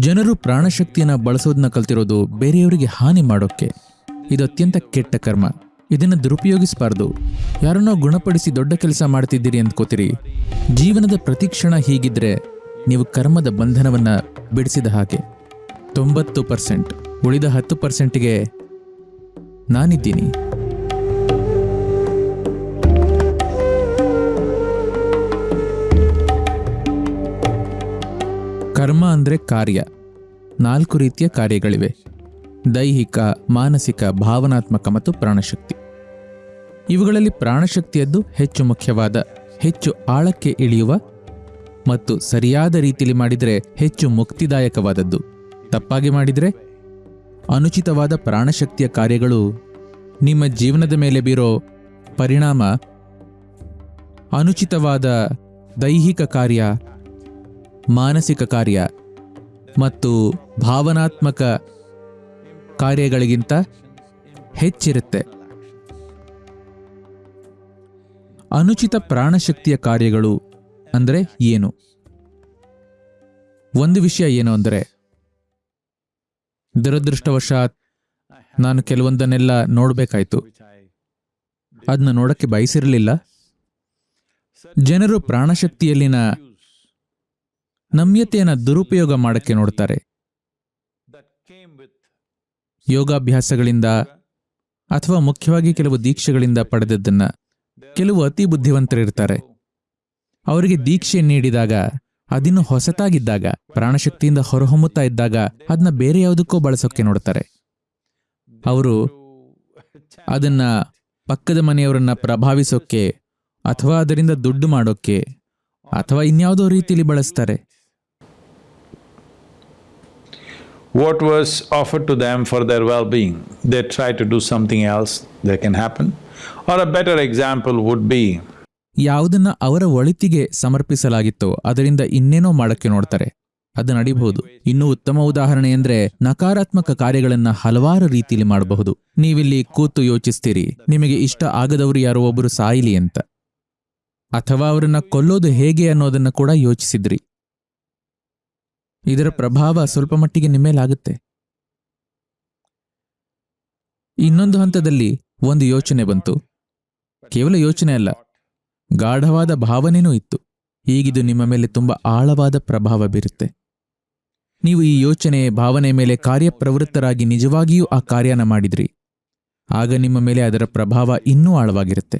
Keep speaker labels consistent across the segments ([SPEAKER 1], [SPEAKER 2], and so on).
[SPEAKER 1] ಜನರು ಪ್ರಾಣಶಕ್ತಿಯನ್ನು ಬಳಸೋದನ್ನ ಕಲ್ತಿರೋದು ಬೇರೆಯವರಿಗೆ ಹಾನಿ ಮಾಡೋಕ್ಕೆ. ಇದು ಅತ್ಯಂತ ಕೆಟ್ಟ ಕರ್ಮ. ಇದನ್ನು ದುರುಪಯೋಗಿಸಬಾರ್ದು. ಯಾರನ್ನೋ ಗುಣಪಡಿಸಿ ದೊಡ್ಡ ಕೆಲಸ ಮಾಡ್ತಿದ್ದೀರಿ ಅಂದ್ಕೋತೀರಿ ಜೀವನದ ಪ್ರತಿ ಕ್ಷಣ ಹೀಗಿದ್ರೆ ನೀವು ಕರ್ಮದ ಬಂಧನವನ್ನು ಬಿಡಿಸಿದ ಹಾಗೆ. ತೊಂಬತ್ತು ಪರ್ಸೆಂಟ್ ಉಳಿದ ಹತ್ತು ಪರ್ಸೆಂಟ್ಗೆ ನಾನಿದ್ದೀನಿ. ಕರ್ಮ ಅಂದರೆ ಕಾರ್ಯ. ನಾಲ್ಕು ರೀತಿಯ ಕಾರ್ಯಗಳಿವೆ. ದೈಹಿಕ, ಮಾನಸಿಕ, ಭಾವನಾತ್ಮಕ ಮತ್ತು ಪ್ರಾಣಶಕ್ತಿ. ಇವುಗಳಲ್ಲಿ ಪ್ರಾಣಶಕ್ತಿಯದ್ದು ಹೆಚ್ಚು ಮುಖ್ಯವಾದ, ಹೆಚ್ಚು ಆಳಕ್ಕೆ ಇಳಿಯುವ ಮತ್ತು ಸರಿಯಾದ ರೀತಿಯಲ್ಲಿ ಮಾಡಿದರೆ ಹೆಚ್ಚು ಮುಕ್ತಿದಾಯಕವಾದದ್ದು. ತಪ್ಪಾಗಿ ಮಾಡಿದರೆ ಅನುಚಿತವಾದ ಪ್ರಾಣಶಕ್ತಿಯ ಕಾರ್ಯಗಳು ನಿಮ್ಮ ಜೀವನದ ಮೇಲೆ ಬೀರೋ ಪರಿಣಾಮ. ಅನುಚಿತವಾದ ದೈಹಿಕ ಕಾರ್ಯ ಮಾನಸಿಕ ಕಾರ್ಯ ಮತ್ತು ಭಾವನಾತ್ಮಕ ಕಾರ್ಯಗಳಿಗಿಂತ ಹೆಚ್ಚಿರುತ್ತೆ. ಅನುಚಿತ ಪ್ರಾಣಶಕ್ತಿಯ ಕಾರ್ಯಗಳು ಅಂದರೆ ಏನು? ಒಂದು ವಿಷಯ ಏನು ಅಂದರೆ, ದುರದೃಷ್ಟವಶಾತ್ ನಾನು ಕೆಲವೊಂದನ್ನೆಲ್ಲ ನೋಡಬೇಕಾಯ್ತು. ಅದನ್ನ ನೋಡಕ್ಕೆ ಬಯಸಿರಲಿಲ್ಲ. ಜನರು ಪ್ರಾಣಶಕ್ತಿಯಲ್ಲಿನ ನಮ್ಯತೆಯನ್ನು ದುರುಪಯೋಗ ಮಾಡಕ್ಕೆ ನೋಡ್ತಾರೆ. ಯೋಗಾಭ್ಯಾಸಗಳಿಂದ ಅಥವಾ ಮುಖ್ಯವಾಗಿ ಕೆಲವು ದೀಕ್ಷೆಗಳಿಂದ ಪಡೆದದ್ದನ್ನ ಕೆಲವು ಅತಿ ಬುದ್ಧಿವಂತರಿರ್ತಾರೆ. ಅವರಿಗೆ ದೀಕ್ಷೆ ನೀಡಿದಾಗ, ಅದಿನ್ನು ಹೊಸತಾಗಿದ್ದಾಗ, ಪ್ರಾಣಶಕ್ತಿಯಿಂದ ಹೊರಹೊಮ್ಮುತ್ತಾ ಇದ್ದಾಗ ಅದನ್ನ ಬೇರೆ ಯಾವುದಕ್ಕೋ ಬಳಸೋಕೆ ನೋಡ್ತಾರೆ. ಅವರು ಅದನ್ನ ಪಕ್ಕದ ಮನೆಯವರನ್ನ ಪ್ರಭಾವಿಸೋಕೆ ಅಥವಾ ಅದರಿಂದ ದುಡ್ಡು ಮಾಡೋಕೆ ಅಥವಾ ಇನ್ಯಾವುದೋ ರೀತಿಯಲ್ಲಿ ಬಳಸ್ತಾರೆ.
[SPEAKER 2] What was offered to them for their well-being, they try to do something else that can happen. Or a better example would be,
[SPEAKER 1] ಯಾವುದನ್ನ ಅವರ ಒಳಿತಿಗೆ ಸಮರ್ಪಿಸಲಾಗಿತ್ತೋ ಅದರಿಂದ ಇನ್ನೇನೋ ಮಾಡಕ್ಕೆ ನೋಡ್ತಾರೆ. ಅದು ನಡಿಬಹುದು. ಇನ್ನೂ ಉತ್ತಮ ಉದಾಹರಣೆ ಎಂದ್ರೆ ನಕಾರಾತ್ಮಕ ಕಾರ್ಯಗಳನ್ನ ಹಲವಾರು ರೀತಿಯಲ್ಲಿ ಮಾಡಬಹುದು. ನೀವಿಲ್ಲಿ ಕೂತು ಯೋಚಿಸ್ತೀರಿ ನಿಮಗೆ ಇಷ್ಟ ಆಗದವರು ಯಾರೋ ಒಬ್ಬರು ಸಾಯಿಲಿ ಅಂತ. ಅಥವಾ ಅವರನ್ನ ಕೊಲ್ಲೋದು ಹೇಗೆ ಅನ್ನೋದನ್ನ ಕೂಡ ಯೋಚಿಸಿದ್ರಿ. ಇದರ ಪ್ರಭಾವ ಸ್ವಲ್ಪ ಮಟ್ಟಿಗೆ ನಿಮ್ಮೇಲಾಗುತ್ತೆ. ಇನ್ನೊಂದು ಹಂತದಲ್ಲಿ ಒಂದು ಯೋಚನೆ ಬಂತು. ಕೇವಲ ಯೋಚನೆ ಅಲ್ಲ, ಗಾಢವಾದ ಭಾವನೆನೂ ಇತ್ತು. ಹೀಗಿದು ನಿಮ್ಮ ಮೇಲೆ ತುಂಬಾ ಆಳವಾದ ಪ್ರಭಾವ ಬೀರುತ್ತೆ. ನೀವು ಈ ಯೋಚನೆ, ಭಾವನೆ ಮೇಲೆ ಕಾರ್ಯಪ್ರವೃತ್ತರಾಗಿ ನಿಜವಾಗಿಯೂ ಆ ಕಾರ್ಯನ ಮಾಡಿದ್ರಿ. ಆಗ ನಿಮ್ಮ ಮೇಲೆ ಅದರ ಪ್ರಭಾವ ಇನ್ನೂ ಆಳವಾಗಿರುತ್ತೆ.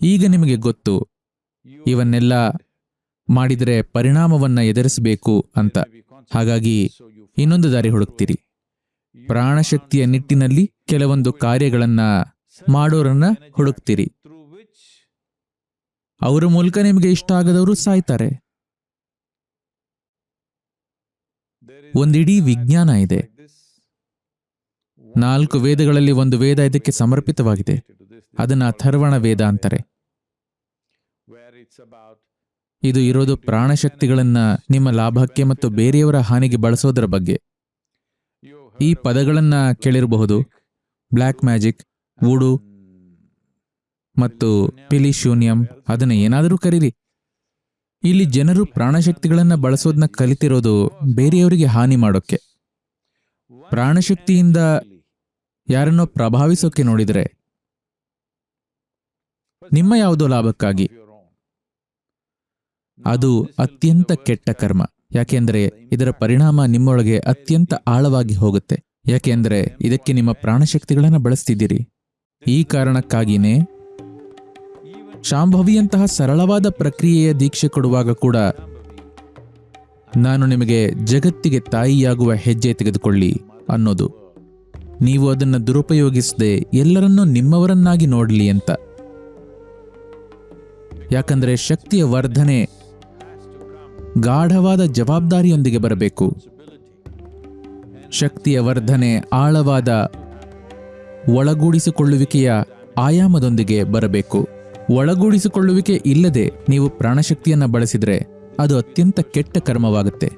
[SPEAKER 1] ಈಗ ನಿಮಗೆ ಗೊತ್ತು, ಇವನ್ನೆಲ್ಲ ಮಾಡಿದರೆ ಪರಿಣಾಮವನ್ನ ಎದುರಿಸಬೇಕು ಅಂತ. ಹಾಗಾಗಿ ಇನ್ನೊಂದು ದಾರಿ ಹುಡುಕ್ತೀರಿ. ಪ್ರಾಣಶಕ್ತಿಯ ನಿಟ್ಟಿನಲ್ಲಿ ಕೆಲವೊಂದು ಕಾರ್ಯಗಳನ್ನ ಮಾಡೋರನ್ನ ಹುಡುಕ್ತೀರಿ. ಅವರ ಮೂಲಕ ನಿಮಗೆ ಇಷ್ಟ ಆಗದವರು ಸಾಯ್ತಾರೆ. ಒಂದಿಡೀ ವಿಜ್ಞಾನ ಇದೆ. ನಾಲ್ಕು ವೇದಗಳಲ್ಲಿ ಒಂದು ವೇದ ಇದಕ್ಕೆ ಸಮರ್ಪಿತವಾಗಿದೆ. ಅದನ್ನ ಅಥರ್ವಣ ವೇದ ಅಂತಾರೆ. ಇದು ಇರೋದು ಪ್ರಾಣಶಕ್ತಿಗಳನ್ನ ನಿಮ್ಮ ಲಾಭಕ್ಕೆ ಮತ್ತು ಬೇರೆಯವರ ಹಾನಿಗೆ ಬಳಸೋದರ ಬಗ್ಗೆ. ಈ ಪದಗಳನ್ನ ಕೇಳಿರಬಹುದು. ಬ್ಲ್ಯಾಕ್ ಮ್ಯಾಜಿಕ್ ವೂಡು ಮತ್ತು ಪಿಲಿಶೂನ್ಯಂ ಅದನ್ನ ಏನಾದರೂ ಕರೀರಿ. ಇಲ್ಲಿ ಜನರು ಪ್ರಾಣಶಕ್ತಿಗಳನ್ನ ಬಳಸೋದನ್ನ ಕಲಿತಿರೋದು ಬೇರೆಯವರಿಗೆ ಹಾನಿ ಮಾಡೋಕ್ಕೆ. ಪ್ರಾಣಶಕ್ತಿಯಿಂದ ಯಾರನ್ನೋ ಪ್ರಭಾವಿಸೋಕೆ ನೋಡಿದರೆ, ನಿಮ್ಮ ಯಾವುದೋ ಲಾಭಕ್ಕಾಗಿ ಅದು ಅತ್ಯಂತ ಕೆಟ್ಟ ಕರ್ಮ. ಯಾಕೆಂದರೆ ಇದರ ಪರಿಣಾಮ ನಿಮ್ಮೊಳಗೆ ಅತ್ಯಂತ ಆಳವಾಗಿ ಹೋಗುತ್ತೆ. ಯಾಕೆಂದರೆ ಇದಕ್ಕೆ ನಿಮ್ಮ ಪ್ರಾಣಶಕ್ತಿಗಳನ್ನು ಬಳಸ್ತಿದ್ದೀರಿ. ಈ ಕಾರಣಕ್ಕಾಗಿನೇ ಶಾಂಭವಿಯಂತಹ ಸರಳವಾದ ಪ್ರಕ್ರಿಯೆಯ ದೀಕ್ಷೆ ಕೊಡುವಾಗ ಕೂಡ ನಾನು ನಿಮಗೆ ಜಗತ್ತಿಗೆ ತಾಯಿಯಾಗುವ ಹೆಜ್ಜೆ ತೆಗೆದುಕೊಳ್ಳಿ ಅನ್ನೋದು. ನೀವು ಅದನ್ನು ದುರುಪಯೋಗಿಸದೆ ಎಲ್ಲರನ್ನೂ ನಿಮ್ಮವರನ್ನಾಗಿ ನೋಡಲಿ ಅಂತ. ಯಾಕಂದರೆ ಶಕ್ತಿಯ ವರ್ಧನೆ ಗಾಢವಾದ ಜವಾಬ್ದಾರಿಯೊಂದಿಗೆ ಬರಬೇಕು. ಶಕ್ತಿಯ ವರ್ಧನೆ, ಆಳವಾದ ಒಳಗೂಡಿಸಿಕೊಳ್ಳುವಿಕೆಯ ಆಯಾಮದೊಂದಿಗೆ ಬರಬೇಕು. ಒಳಗೂಡಿಸಿಕೊಳ್ಳುವಿಕೆ ಇಲ್ಲದೆ ನೀವು ಪ್ರಾಣಶಕ್ತಿಯನ್ನು ಬಳಸಿದರೆ ಅದು ಅತ್ಯಂತ ಕೆಟ್ಟ ಕರ್ಮವಾಗುತ್ತೆ.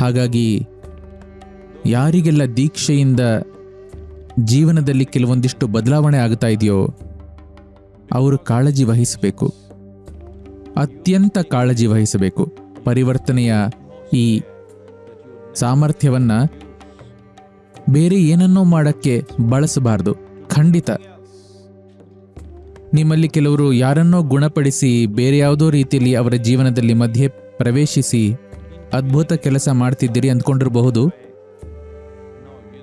[SPEAKER 1] ಹಾಗಾಗಿ ಯಾರಿಗೆಲ್ಲ ದೀಕ್ಷೆಯಿಂದ ಜೀವನದಲ್ಲಿ ಕೆಲವೊಂದಿಷ್ಟು ಬದಲಾವಣೆ ಆಗ್ತಾ ಇದೆಯೋ, ಅವರು ಕಾಳಜಿ ವಹಿಸಬೇಕು. ಅತ್ಯಂತ ಕಾಳಜಿ ವಹಿಸಬೇಕು. ಪರಿವರ್ತನೆಯ ಈ ಸಾಮರ್ಥ್ಯವನ್ನು ಬೇರೆ ಏನನ್ನೋ ಮಾಡಕ್ಕೆ ಬಳಸಬಾರ್ದು. ಖಂಡಿತ. ನಿಮ್ಮಲ್ಲಿ ಕೆಲವರು ಯಾರನ್ನೋ ಗುಣಪಡಿಸಿ ಬೇರೆ ಯಾವುದೋ ರೀತಿಯಲ್ಲಿ ಅವರ ಜೀವನದಲ್ಲಿ ಮಧ್ಯೆ ಪ್ರವೇಶಿಸಿ ಅದ್ಭುತ ಕೆಲಸ ಮಾಡ್ತಿದ್ದೀರಿ ಅಂದ್ಕೊಂಡಿರಬಹುದು?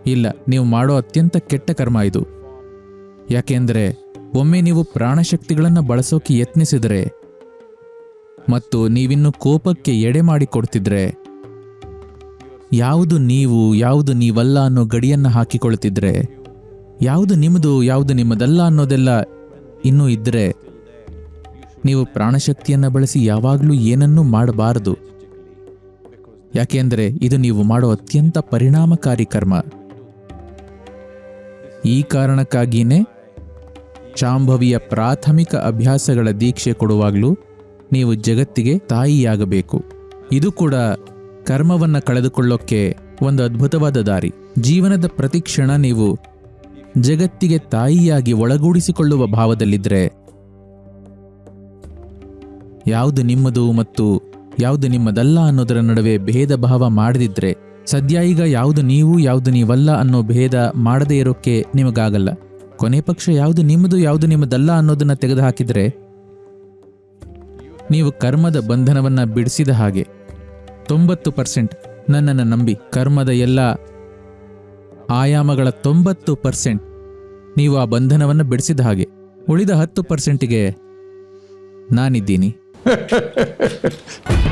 [SPEAKER 1] ಇಲ್ಲ, ನೀವು ಮಾಡೋ ಅತ್ಯಂತ ಕೆಟ್ಟ ಕರ್ಮ ಇದು. ಯಾಕೆಂದರೆ ಒಮ್ಮೆ ನೀವು ಪ್ರಾಣಶಕ್ತಿಗಳನ್ನು ಬಳಸೋಕೆ ಯತ್ನಿಸಿದರೆ ಮತ್ತು ನೀವಿನ್ನು ಕೋಪಕ್ಕೆ ಎಡೆ ಮಾಡಿಕೊಡ್ತಿದ್ರೆ? ಯಾವುದು ನೀವು, ಯಾವುದು ನೀವಲ್ಲ ಅನ್ನೋ ಗಡಿಯನ್ನು ಹಾಕಿಕೊಳ್ತಿದ್ರೆ? ಯಾವುದು ನಿಮ್ಮದು ಯಾವುದು ನಿಮ್ಮದಲ್ಲ ಅನ್ನೋದೆಲ್ಲ ಇನ್ನೂ ಇದ್ದರೆ ನೀವು ಪ್ರಾಣಶಕ್ತಿಯನ್ನು ಬಳಸಿ ಯಾವಾಗಲೂ ಏನನ್ನೂ ಮಾಡಬಾರದು. ಯಾಕೆಂದರೆ ಇದು ನೀವು ಮಾಡೋ ಅತ್ಯಂತ ಪರಿಣಾಮಕಾರಿ ಕರ್ಮ. ಈ ಕಾರಣಕ್ಕಾಗಿಯೇ ಶಾಂಭವಿಯ ಪ್ರಾಥಮಿಕ ಅಭ್ಯಾಸಗಳ ದೀಕ್ಷೆ ಕೊಡುವಾಗಲೂ ನೀವು ಜಗತ್ತಿಗೆ ತಾಯಿಯಾಗಬೇಕು. ಇದು ಕೂಡ ಕರ್ಮವನ್ನ ಕಳೆದುಕೊಳ್ಳೋಕ್ಕೆ ಒಂದು ಅದ್ಭುತವಾದ ದಾರಿ. ಜೀವನದ ಪ್ರತಿ ಕ್ಷಣ ನೀವು ಜಗತ್ತಿಗೆ ತಾಯಿಯಾಗಿ ಒಳಗೂಡಿಸಿಕೊಳ್ಳುವ ಭಾವದಲ್ಲಿದ್ದರೆ ಯಾವುದು ನಿಮ್ಮದು ಮತ್ತು ಯಾವುದು ನಿಮ್ಮದಲ್ಲ ಅನ್ನೋದರ ನಡುವೆ ಭೇದ ಭಾವ ಮಾಡದಿದ್ರೆ, ಸದ್ಯ ಈಗ ಯಾವುದು ನೀವು, ಯಾವುದು ನೀವಲ್ಲ ಅನ್ನೋ ಭೇದ ಮಾಡದೇ ಇರೋಕ್ಕೆ ನಿಮಗಾಗಲ್ಲ. ಕೊನೆ ಪಕ್ಷ ಯಾವುದು ನಿಮ್ಮದು, ಯಾವುದು ನಿಮ್ಮದಲ್ಲ ಅನ್ನೋದನ್ನು ತೆಗೆದುಹಾಕಿದ್ರೆ ನೀವು ಕರ್ಮದ ಬಂಧನವನ್ನು ಬಿಡಿಸಿದ ಹಾಗೆ. ತೊಂಬತ್ತು ಪರ್ಸೆಂಟ್ ನನ್ನನ್ನು ನಂಬಿ ಕರ್ಮದ ಎಲ್ಲ ಆಯಾಮಗಳ ತೊಂಬತ್ತು ಪರ್ಸೆಂಟ್ ನೀವು ಆ ಬಂಧನವನ್ನು ಬಿಡಿಸಿದ ಹಾಗೆ. ಉಳಿದ ಹತ್ತು ಪರ್ಸೆಂಟಿಗೆ ನಾನಿದ್ದೀನಿ.